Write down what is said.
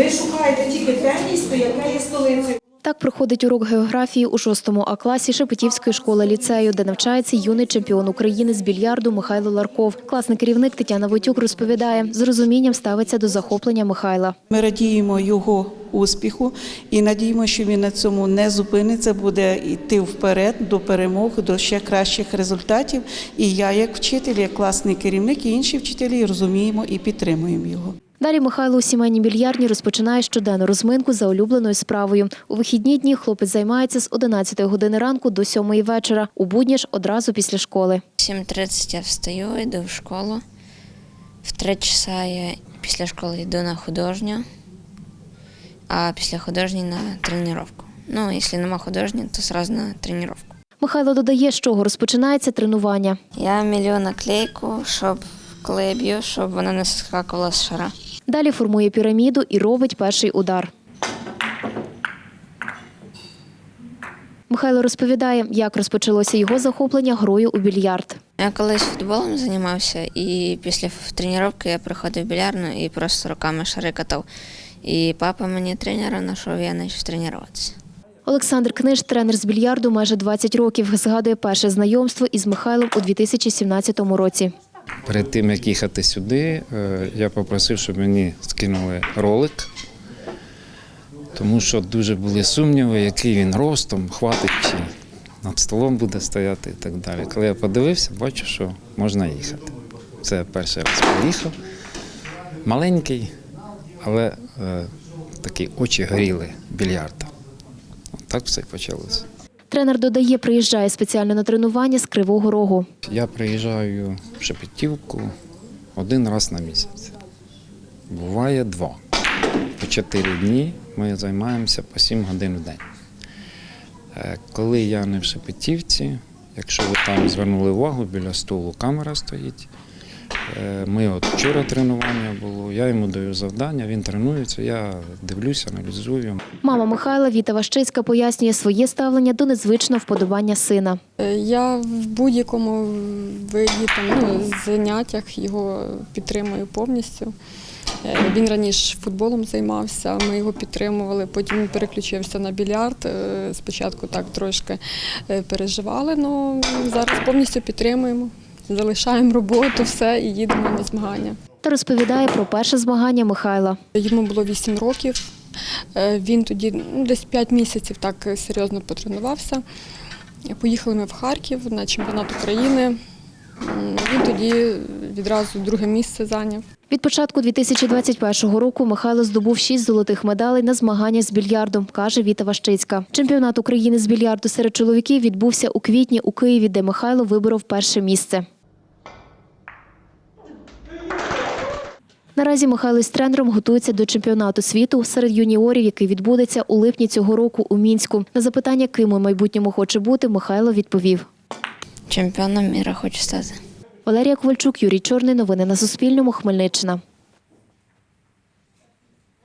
Ви шукаєте тільки те місто, яке є столицею. Так проходить урок географії у 6 А класі Шепетівської школи ліцею, де навчається юний чемпіон України з більярду Михайло Ларков. Класний керівник Тетяна Войтюк розповідає, з розумінням ставиться до захоплення Михайла. Ми радіємо його успіху і надіємося, що він на цьому не зупиниться, буде йти вперед до перемог, до ще кращих результатів. І я, як вчитель, як класний керівник, і інші вчителі розуміємо і підтримуємо його. Далі Михайло у сімейній більярдні розпочинає щоденну розминку за улюбленою справою. У вихідні дні хлопець займається з 11 години ранку до 7 вечора. У будні ж одразу після школи. В 7.30 я встаю, йду в школу. В 3 часа я після школи йду на художню, а після художньої на тренування. Ну, якщо нема художньої, то одразу на тренування. Михайло додає, з чого розпочинається тренування. Я мілю наклейку, щоб коли я б'ю, щоб вона не скакувала з шара. Далі формує піраміду і робить перший удар. Михайло розповідає, як розпочалося його захоплення грою у більярд. Я колись футболом займався, і після тренування я приходив в білярну і просто руками шари катав. І папа мені тренера знайшов, я почав тренуватися. Олександр Книж, тренер з більярду майже 20 років, згадує перше знайомство із Михайлом у 2017 році. Перед тим, як їхати сюди, е, я попросив, щоб мені скинули ролик, тому що дуже були сумніви, який він ростом, хватить чи над столом буде стояти і так далі. Коли я подивився, бачу, що можна їхати. Це перший раз поїхав. Маленький, але е, такі очі горіли більярда. Так все і почалося. Тренер додає, приїжджає спеціально на тренування з Кривого Рогу. Я приїжджаю в Шепетівку один раз на місяць. Буває два. По чотири дні ми займаємося по сім годин в день. Е, Коли я не в Шепетівці, якщо ви там звернули увагу, біля столу камера стоїть. Е, Ми от вчора тренування було, я йому даю завдання, він тренується, я дивлюся, аналізую. Мама Михайла Віта Ващицька пояснює своє ставлення до незвичного вподобання сина. Е, Я в будь-якому виді там, ну, заняттях його підтримую повністю. Е, Він раніше футболом займався, ми його підтримували, потім він переключився на більярд. Спочатку так трошки переживали, але зараз повністю підтримуємо. Залишаємо роботу, все і їдемо на змагання. Та розповідає про перше змагання Михайла. Йому було 8 років. Е, Він тоді ну, десь 5 місяців так серйозно потренувався. Поїхали ми в Харків на чемпіонат України. Він тоді відразу друге місце зайняв. Від початку 2021 року Михайло здобув шість золотих медалей на змаганнях з більярдом, каже Віта Ващицька. Чемпіонат України з більярду серед чоловіків відбувся у квітні у Києві, де Михайло виборов перше місце. Наразі Михайло з тренером готується до чемпіонату світу серед юніорів, який відбудеться у липні цього року у Мінську. На запитання, ким у майбутньому хоче бути, Михайло відповів. Чемпіоном міра хочу стати. Валерія Ковальчук, Юрій Чорний. Новини на Суспільному. Хмельниччина.